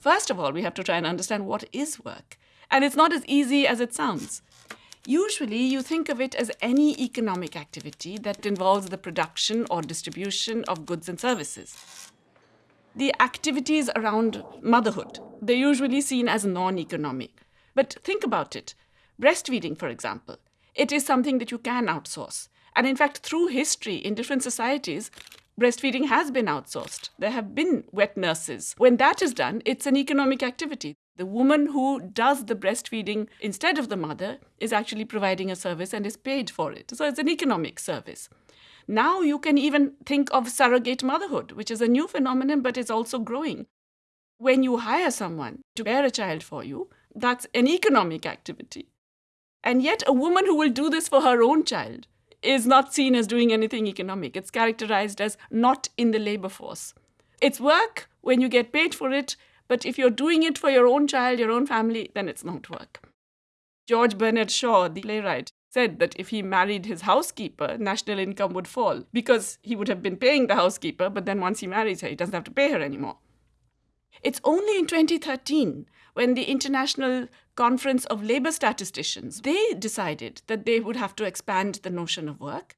First of all, we have to try and understand what is work. And it's not as easy as it sounds. Usually, you think of it as any economic activity that involves the production or distribution of goods and services. The activities around motherhood, they're usually seen as non economic. But think about it. Breastfeeding, for example, it is something that you can outsource. And in fact, through history in different societies, breastfeeding has been outsourced. There have been wet nurses. When that is done, it's an economic activity. The woman who does the breastfeeding instead of the mother is actually providing a service and is paid for it. So it's an economic service. Now you can even think of surrogate motherhood, which is a new phenomenon but is also growing. When you hire someone to bear a child for you, that's an economic activity. And yet, a woman who will do this for her own child is not seen as doing anything economic. It's characterized as not in the labor force. It's work when you get paid for it, but if you're doing it for your own child, your own family, then it's not work. George Bernard Shaw, the playwright, said that if he married his housekeeper, national income would fall because he would have been paying the housekeeper, but then once he marries her, he doesn't have to pay her anymore. It's only in 2013 when the International Conference of Labor Statisticians, they decided that they would have to expand the notion of work.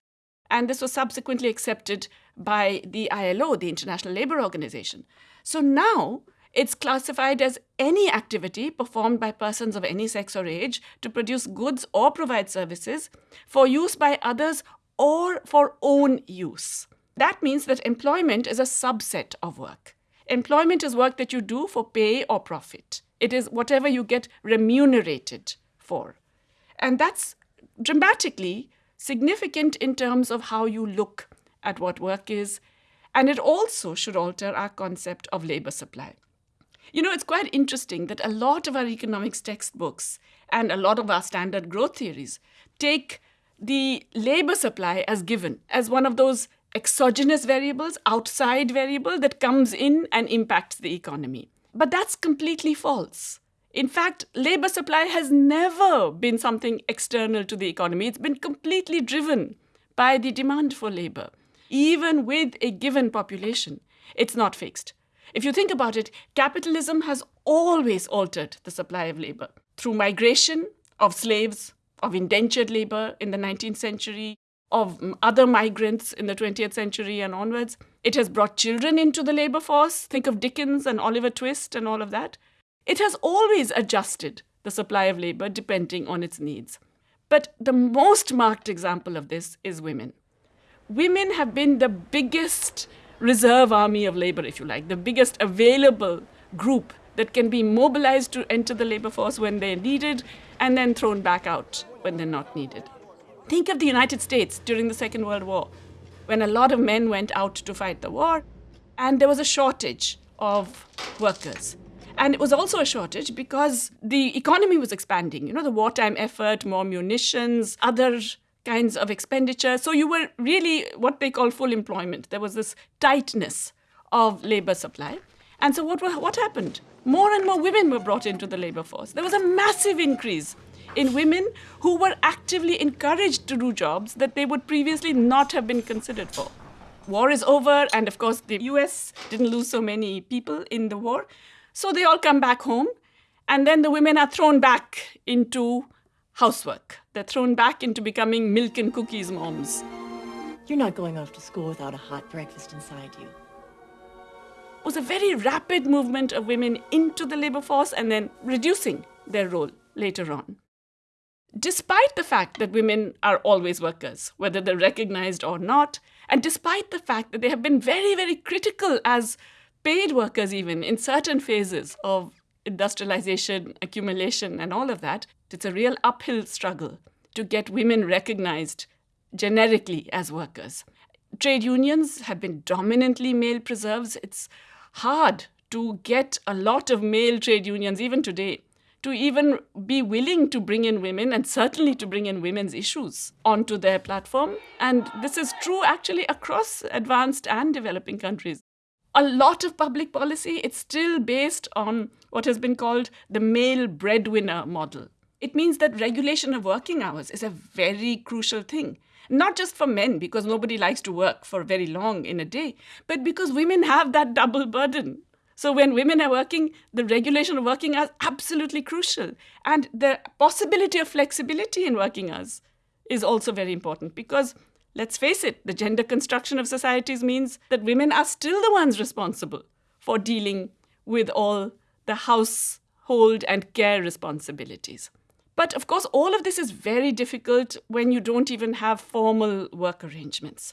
And this was subsequently accepted by the ILO, the International Labour Organization. So now it's classified as any activity performed by persons of any sex or age to produce goods or provide services for use by others or for own use. That means that employment is a subset of work. Employment is work that you do for pay or profit. It is whatever you get remunerated for. And that's dramatically significant in terms of how you look at what work is. And it also should alter our concept of labor supply. You know, it's quite interesting that a lot of our economics textbooks and a lot of our standard growth theories take the labor supply as given, as one of those exogenous variables, outside variable that comes in and impacts the economy. But that's completely false. In fact, labor supply has never been something external to the economy. It's been completely driven by the demand for labor. Even with a given population, it's not fixed. If you think about it, capitalism has always altered the supply of labor through migration of slaves, of indentured labor in the 19th century, of other migrants in the 20th century and onwards. It has brought children into the labor force. Think of Dickens and Oliver Twist and all of that. It has always adjusted the supply of labor depending on its needs. But the most marked example of this is women. Women have been the biggest reserve army of labor, if you like, the biggest available group that can be mobilized to enter the labor force when they're needed and then thrown back out when they're not needed. Think of the United States during the Second World War, when a lot of men went out to fight the war, and there was a shortage of workers. And it was also a shortage because the economy was expanding. You know, the wartime effort, more munitions, other kinds of expenditure. So you were really what they call full employment. There was this tightness of labor supply. And so what, what happened? More and more women were brought into the labor force. There was a massive increase in women who were actively encouraged to do jobs that they would previously not have been considered for. War is over, and of course, the US didn't lose so many people in the war. So they all come back home, and then the women are thrown back into housework. They're thrown back into becoming milk and cookies moms. You're not going off to school without a hot breakfast inside you. It was a very rapid movement of women into the labor force and then reducing their role later on. Despite the fact that women are always workers, whether they're recognized or not, and despite the fact that they have been very, very critical as paid workers, even in certain phases of industrialization, accumulation, and all of that, it's a real uphill struggle to get women recognized generically as workers. Trade unions have been dominantly male preserves. It's hard to get a lot of male trade unions, even today, to even be willing to bring in women and certainly to bring in women's issues onto their platform. And this is true actually across advanced and developing countries a lot of public policy, it's still based on what has been called the male breadwinner model. It means that regulation of working hours is a very crucial thing. Not just for men, because nobody likes to work for very long in a day, but because women have that double burden So when women are working, the regulation of working hours absolutely crucial. And the possibility of flexibility in working hours is also very important because let's face it, the gender construction of societies means that women are still the ones responsible for dealing with all the household and care responsibilities. But of course, all of this is very difficult when you don't even have formal work arrangements.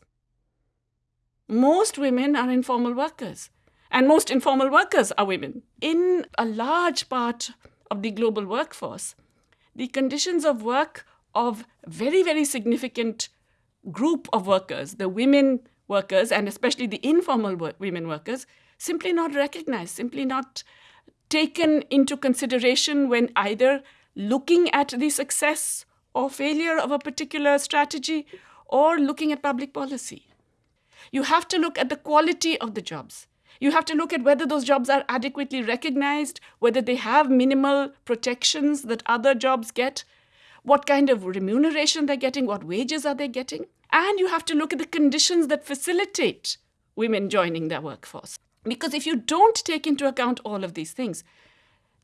Most women are informal workers, and most informal workers are women. In a large part of the global workforce, the conditions of work of very, very significant group of workers, the women workers, and especially the informal women workers, simply not recognized, simply not taken into consideration when either looking at the success or failure of a particular strategy or looking at public policy. You have to look at the quality of the jobs. You have to look at whether those jobs are adequately recognized, whether they have minimal protections that other jobs get, what kind of remuneration they're getting, what wages are they getting. And you have to look at the conditions that facilitate women joining their workforce. Because if you don't take into account all of these things,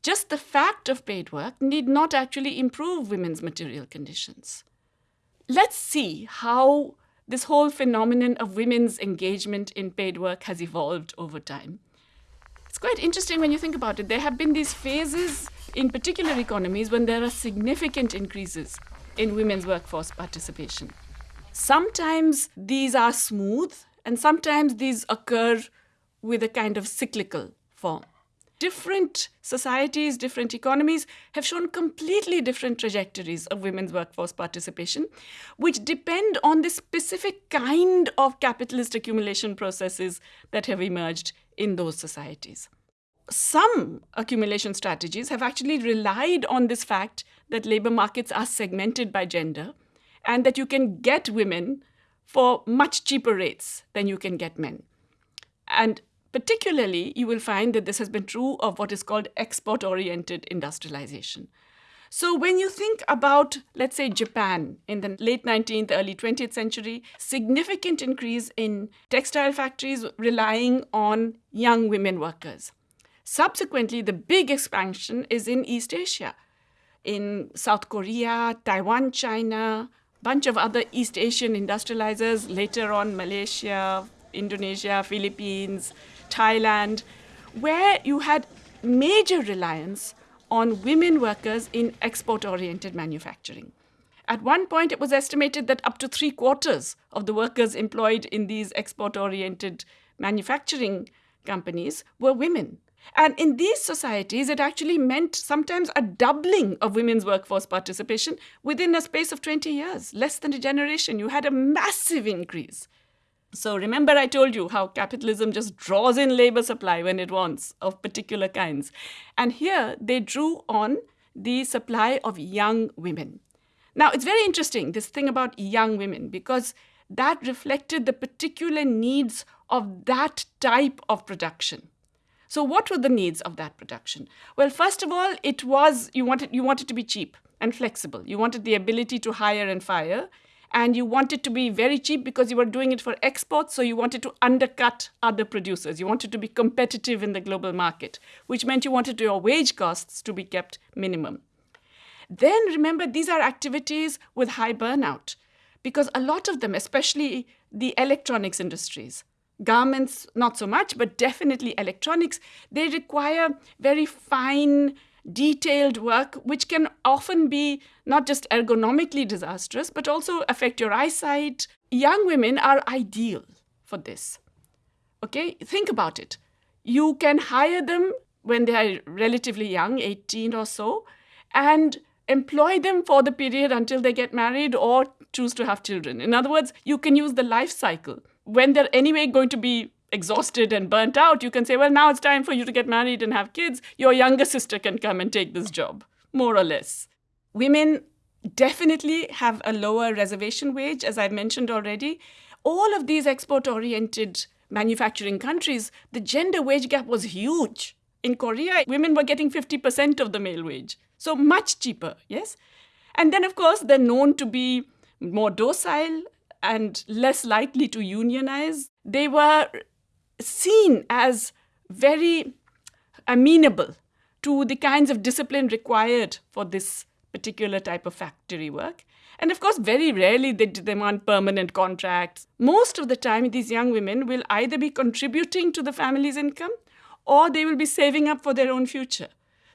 just the fact of paid work need not actually improve women's material conditions. Let's see how this whole phenomenon of women's engagement in paid work has evolved over time. It's quite interesting when you think about it. There have been these phases in particular economies when there are significant increases in women's workforce participation. Sometimes these are smooth, and sometimes these occur with a kind of cyclical form different societies, different economies have shown completely different trajectories of women's workforce participation, which depend on the specific kind of capitalist accumulation processes that have emerged in those societies. Some accumulation strategies have actually relied on this fact that labor markets are segmented by gender and that you can get women for much cheaper rates than you can get men. And Particularly, you will find that this has been true of what is called export oriented industrialization. So, when you think about, let's say, Japan in the late 19th, early 20th century, significant increase in textile factories relying on young women workers. Subsequently, the big expansion is in East Asia, in South Korea, Taiwan, China, bunch of other East Asian industrializers, later on Malaysia, Indonesia, Philippines, Thailand, where you had major reliance on women workers in export oriented manufacturing. At one point, it was estimated that up to three quarters of the workers employed in these export oriented manufacturing companies were women. And in these societies, it actually meant sometimes a doubling of women's workforce participation within a space of 20 years, less than a generation. You had a massive increase. So remember I told you how capitalism just draws in labor supply when it wants of particular kinds. And here they drew on the supply of young women. Now it's very interesting, this thing about young women, because that reflected the particular needs of that type of production. So what were the needs of that production? Well, first of all, it was you wanted you wanted to be cheap and flexible. You wanted the ability to hire and fire and you wanted to be very cheap because you were doing it for exports, so you wanted to undercut other producers. You wanted to be competitive in the global market, which meant you wanted your wage costs to be kept minimum. Then remember, these are activities with high burnout because a lot of them, especially the electronics industries, garments, not so much, but definitely electronics, they require very fine detailed work, which can often be not just ergonomically disastrous, but also affect your eyesight. Young women are ideal for this. Okay, think about it. You can hire them when they are relatively young, 18 or so, and employ them for the period until they get married or choose to have children. In other words, you can use the life cycle. When they're anyway going to be exhausted and burnt out, you can say, well, now it's time for you to get married and have kids. Your younger sister can come and take this job, more or less. Women definitely have a lower reservation wage, as I mentioned already. All of these export oriented manufacturing countries, the gender wage gap was huge. In Korea, women were getting 50% of the male wage. So much cheaper, yes? And then, of course, they're known to be more docile and less likely to unionize. They were seen as very amenable to the kinds of discipline required for this particular type of factory work. And of course, very rarely they demand permanent contracts. Most of the time, these young women will either be contributing to the family's income or they will be saving up for their own future.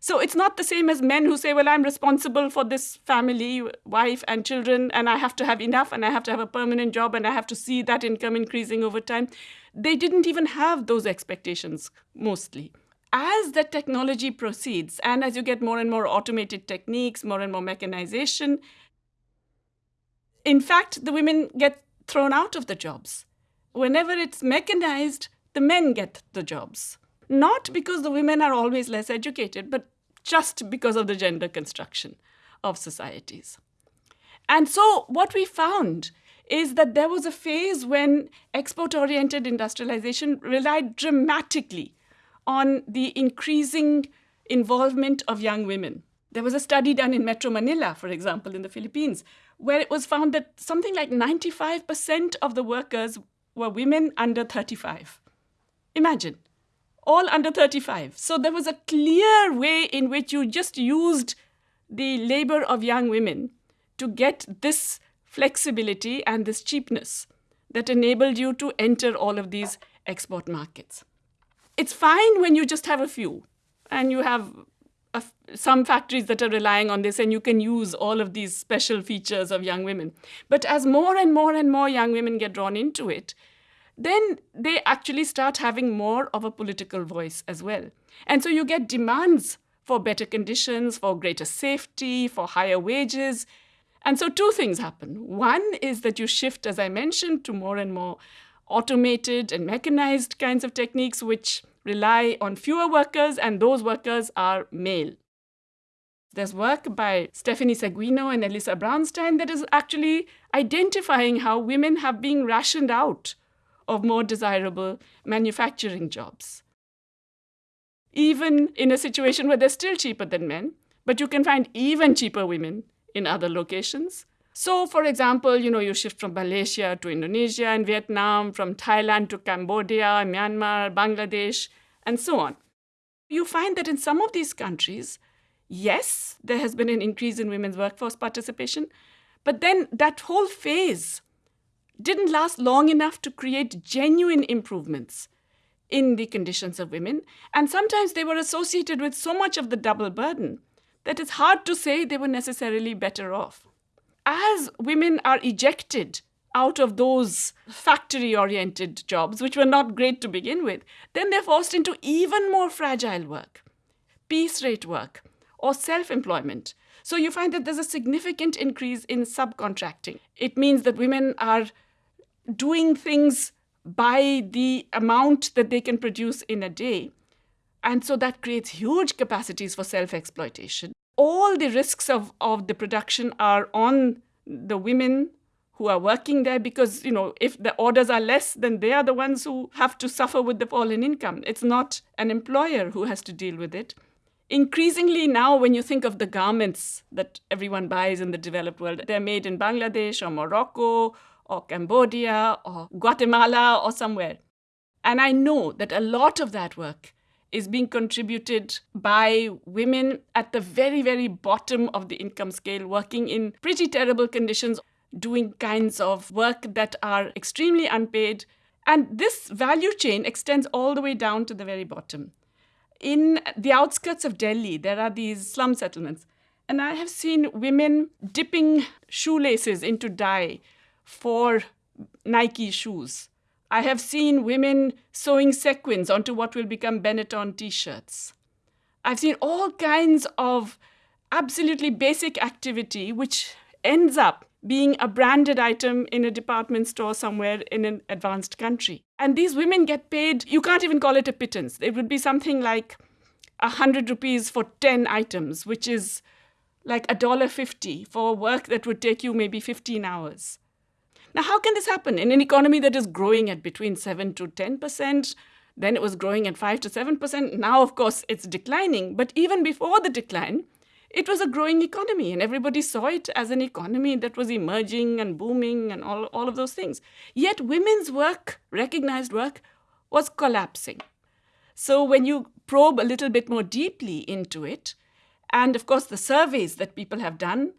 So it's not the same as men who say, well, I'm responsible for this family, wife, and children, and I have to have enough, and I have to have a permanent job, and I have to see that income increasing over time. They didn't even have those expectations mostly. As the technology proceeds, and as you get more and more automated techniques, more and more mechanization, in fact, the women get thrown out of the jobs. Whenever it's mechanized, the men get the jobs not because the women are always less educated, but just because of the gender construction of societies. And so, what we found is that there was a phase when export oriented industrialization relied dramatically on the increasing involvement of young women. There was a study done in Metro Manila, for example, in the Philippines, where it was found that something like 95% of the workers were women under 35. Imagine all under 35. So there was a clear way in which you just used the labor of young women to get this flexibility and this cheapness that enabled you to enter all of these export markets. It's fine when you just have a few and you have a, some factories that are relying on this and you can use all of these special features of young women. But as more and more and more young women get drawn into it, then they actually start having more of a political voice as well. And so you get demands for better conditions, for greater safety, for higher wages. And so two things happen. One is that you shift, as I mentioned, to more and more automated and mechanized kinds of techniques which rely on fewer workers, and those workers are male. There's work by Stephanie Seguino and Elissa Braunstein that is actually identifying how women have been rationed out of more desirable manufacturing jobs. Even in a situation where they're still cheaper than men, but you can find even cheaper women in other locations. So, for example, you know, you shift from Malaysia to Indonesia and Vietnam, from Thailand to Cambodia, Myanmar, Bangladesh, and so on. You find that in some of these countries, yes, there has been an increase in women's workforce participation, but then that whole phase didn't last long enough to create genuine improvements in the conditions of women. And sometimes they were associated with so much of the double burden that it's hard to say they were necessarily better off. As women are ejected out of those factory oriented jobs, which were not great to begin with, then they're forced into even more fragile work, piece rate work, or self employment. So you find that there's a significant increase in subcontracting. It means that women are doing things by the amount that they can produce in a day. And so that creates huge capacities for self exploitation. All the risks of, of the production are on the women who are working there because, you know, if the orders are less, then they are the ones who have to suffer with the fall in income. It's not an employer who has to deal with it. Increasingly now, when you think of the garments that everyone buys in the developed world, they're made in Bangladesh or Morocco or Cambodia or Guatemala or somewhere. And I know that a lot of that work is being contributed by women at the very, very bottom of the income scale, working in pretty terrible conditions, doing kinds of work that are extremely unpaid. And this value chain extends all the way down to the very bottom. In the outskirts of Delhi, there are these slum settlements. And I have seen women dipping shoelaces into dye for Nike shoes. I have seen women sewing sequins onto what will become Benetton t shirts. I've seen all kinds of absolutely basic activity which ends up being a branded item in a department store somewhere in an advanced country. And these women get paid, you can't even call it a pittance. It would be something like a hundred rupees for 10 items, which is like a dollar fifty for work that would take you maybe 15 hours. Now, how can this happen in an economy that is growing at between 7 to 10%? Then it was growing at 5 to 7%. Now, of course, it's declining. But even before the decline, it was a growing economy, and everybody saw it as an economy that was emerging and booming and all, all of those things. Yet, women's work, recognized work, was collapsing. So, when you probe a little bit more deeply into it, and of course, the surveys that people have done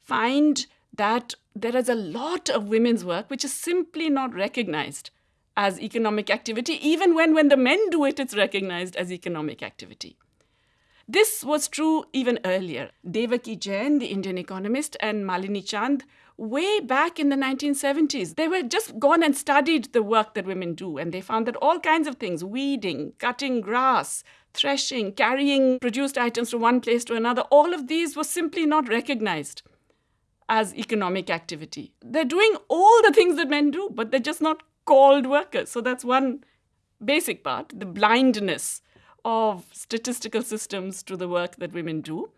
find that there is a lot of women's work which is simply not recognized as economic activity, even when, when the men do it, it's recognized as economic activity. This was true even earlier. Devaki Jain, the Indian economist, and Malini Chand, way back in the 1970s, they were just gone and studied the work that women do, and they found that all kinds of things weeding, cutting grass, threshing, carrying produced items from one place to another all of these were simply not recognized as economic activity. They're doing all the things that men do, but they're just not called workers. So that's one basic part the blindness of statistical systems to the work that women do.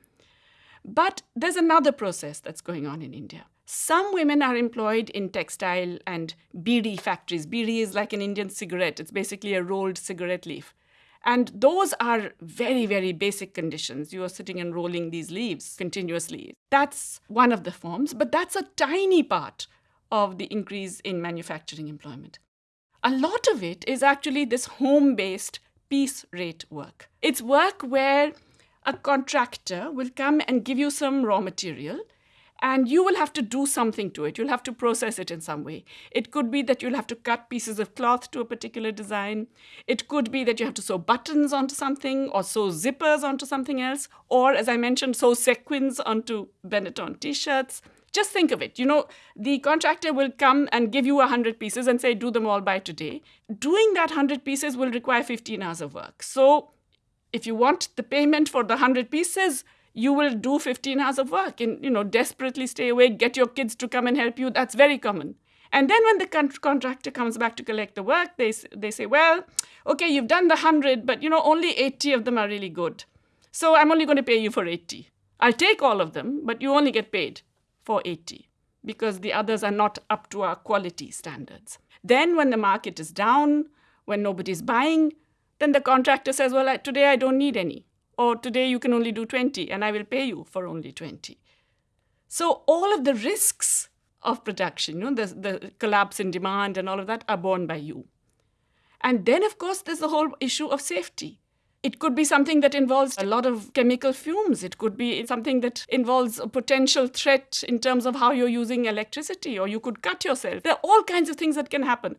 But there's another process that's going on in India. Some women are employed in textile and bidi factories. Bidi is like an Indian cigarette, it's basically a rolled cigarette leaf. And those are very, very basic conditions. You are sitting and rolling these leaves continuously. That's one of the forms, but that's a tiny part of the increase in manufacturing employment. A lot of it is actually this home based piece rate work. It's work where a contractor will come and give you some raw material and you will have to do something to it. You'll have to process it in some way. It could be that you'll have to cut pieces of cloth to a particular design. It could be that you have to sew buttons onto something or sew zippers onto something else. Or, as I mentioned, sew sequins onto Benetton t shirts. Just think of it. You know, the contractor will come and give you 100 pieces and say, do them all by today. Doing that 100 pieces will require 15 hours of work. So, if you want the payment for the 100 pieces, you will do 15 hours of work and you know desperately stay awake get your kids to come and help you. That's very common. And then when the con- contractor comes back to collect the work they, they say well okay you've done the 100 but you know only 80 of them are really good. So i'm only going to pay you for 80 i'll take all of them but you only get paid for 80 because the others are not up to our quality standards. Then when the market is down when nobody's buying then the contractor says well today i don't need any or today you can only do 20 and I will pay you for only 20. So all of the risks of production, you know, the, the collapse in demand and all of that are borne by you. And then, of course, there's the whole issue of safety. It could be something that involves a lot of chemical fumes. It could be something that involves a potential threat in terms of how you're using electricity, or you could cut yourself. There are all kinds of things that can happen.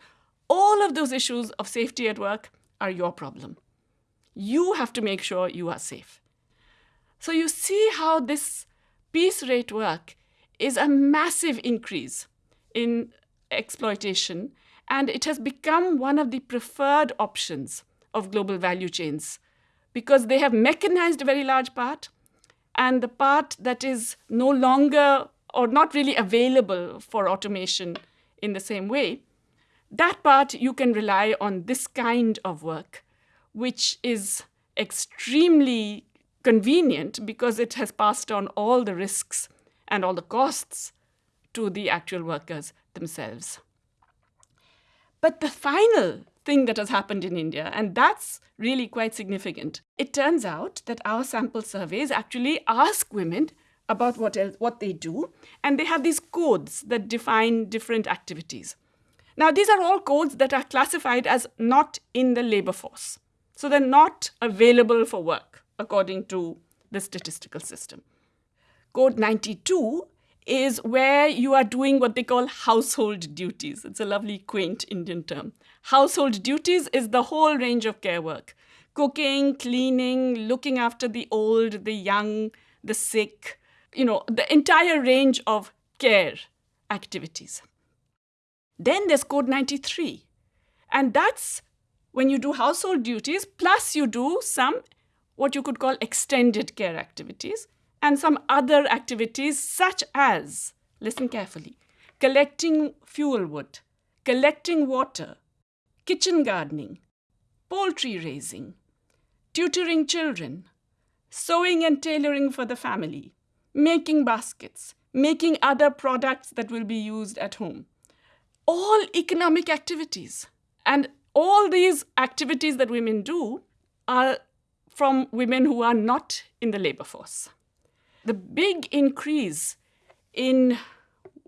All of those issues of safety at work are your problem. You have to make sure you are safe. So you see how this piece rate work is a massive increase in exploitation, and it has become one of the preferred options of global value chains because they have mechanized a very large part, and the part that is no longer or not really available for automation in the same way, that part you can rely on this kind of work which is extremely convenient because it has passed on all the risks and all the costs to the actual workers themselves. But the final thing that has happened in India, and that's really quite significant, it turns out that our sample surveys actually ask women about what, else, what they do, and they have these codes that define different activities. Now, these are all codes that are classified as not in the labor force. So they're not available for work according to the statistical system. Code 92 is where you are doing what they call household duties. It's a lovely, quaint Indian term. Household duties is the whole range of care work cooking, cleaning, looking after the old, the young, the sick, you know, the entire range of care activities. Then there's Code 93, and that's when you do household duties, plus you do some what you could call extended care activities and some other activities such as, listen carefully, collecting fuel wood, collecting water, kitchen gardening, poultry raising, tutoring children, sewing and tailoring for the family, making baskets, making other products that will be used at home. All economic activities. And all these activities that women do are from women who are not in the labor force. The big increase in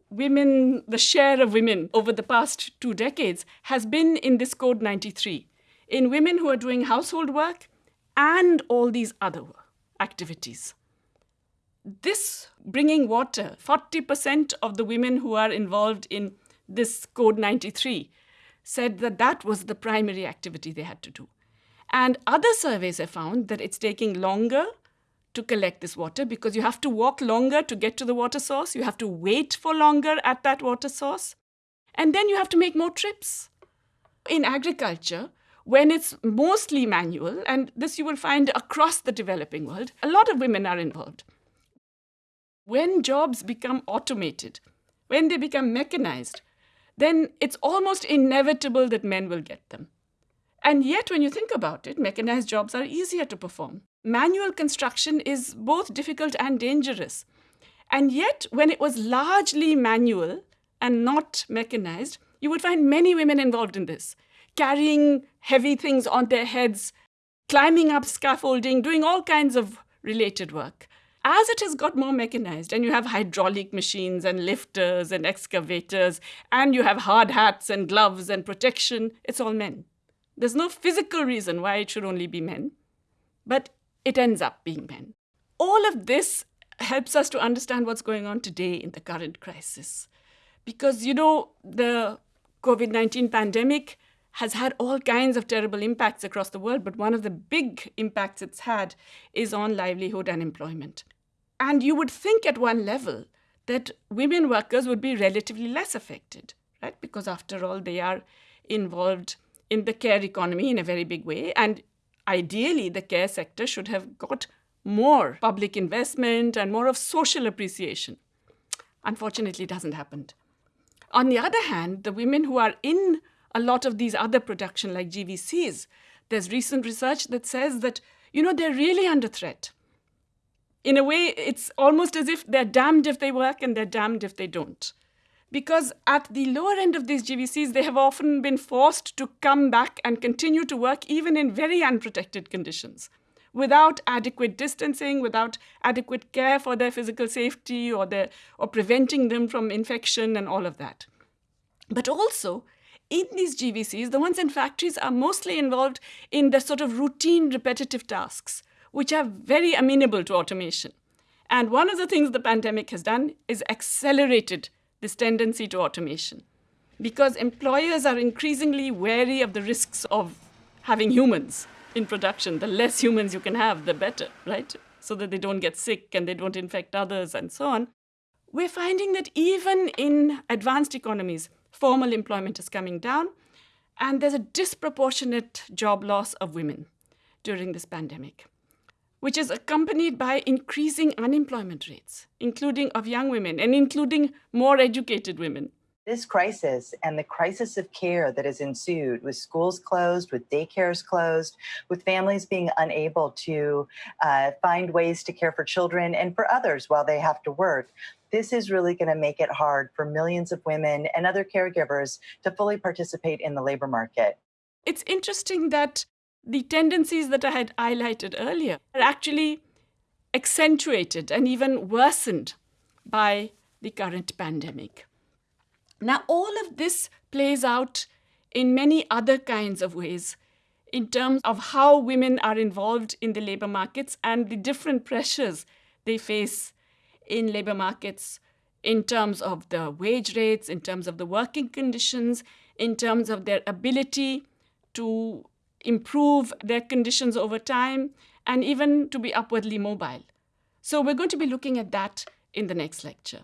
women, the share of women over the past two decades has been in this Code 93, in women who are doing household work and all these other activities. This bringing water, 40% of the women who are involved in this Code 93 said that that was the primary activity they had to do. And other surveys have found that it's taking longer to collect this water because you have to walk longer to get to the water source, you have to wait for longer at that water source, and then you have to make more trips. In agriculture, when it's mostly manual, and this you will find across the developing world, a lot of women are involved. When jobs become automated, when they become mechanized, then it's almost inevitable that men will get them. And yet, when you think about it, mechanized jobs are easier to perform. Manual construction is both difficult and dangerous. And yet, when it was largely manual and not mechanized, you would find many women involved in this, carrying heavy things on their heads, climbing up scaffolding, doing all kinds of related work. As it has got more mechanized, and you have hydraulic machines and lifters and excavators, and you have hard hats and gloves and protection, it's all men. There's no physical reason why it should only be men, but it ends up being men. All of this helps us to understand what's going on today in the current crisis. Because, you know, the COVID 19 pandemic has had all kinds of terrible impacts across the world, but one of the big impacts it's had is on livelihood and employment. And you would think at one level that women workers would be relatively less affected, right? Because after all, they are involved in the care economy in a very big way. And ideally, the care sector should have got more public investment and more of social appreciation. Unfortunately, it hasn't happened. On the other hand, the women who are in a lot of these other production like GVCs, there's recent research that says that, you know, they're really under threat. In a way, it's almost as if they're damned if they work and they're damned if they don't. Because at the lower end of these GVCs, they have often been forced to come back and continue to work even in very unprotected conditions without adequate distancing, without adequate care for their physical safety or, their, or preventing them from infection and all of that. But also, in these GVCs, the ones in factories are mostly involved in the sort of routine, repetitive tasks, which are very amenable to automation. And one of the things the pandemic has done is accelerated this tendency to automation because employers are increasingly wary of the risks of having humans in production. The less humans you can have, the better, right? So that they don't get sick and they don't infect others and so on. We're finding that even in advanced economies, formal employment is coming down, and there's a disproportionate job loss of women during this pandemic, which is accompanied by increasing unemployment rates, including of young women and including more educated women. This crisis and the crisis of care that has ensued with schools closed, with daycares closed, with families being unable to uh, find ways to care for children and for others while they have to work, this is really going to make it hard for millions of women and other caregivers to fully participate in the labor market. It's interesting that the tendencies that I had highlighted earlier are actually accentuated and even worsened by the current pandemic. Now, all of this plays out in many other kinds of ways in terms of how women are involved in the labor markets and the different pressures they face in labor markets in terms of the wage rates, in terms of the working conditions, in terms of their ability to improve their conditions over time, and even to be upwardly mobile. So, we're going to be looking at that in the next lecture.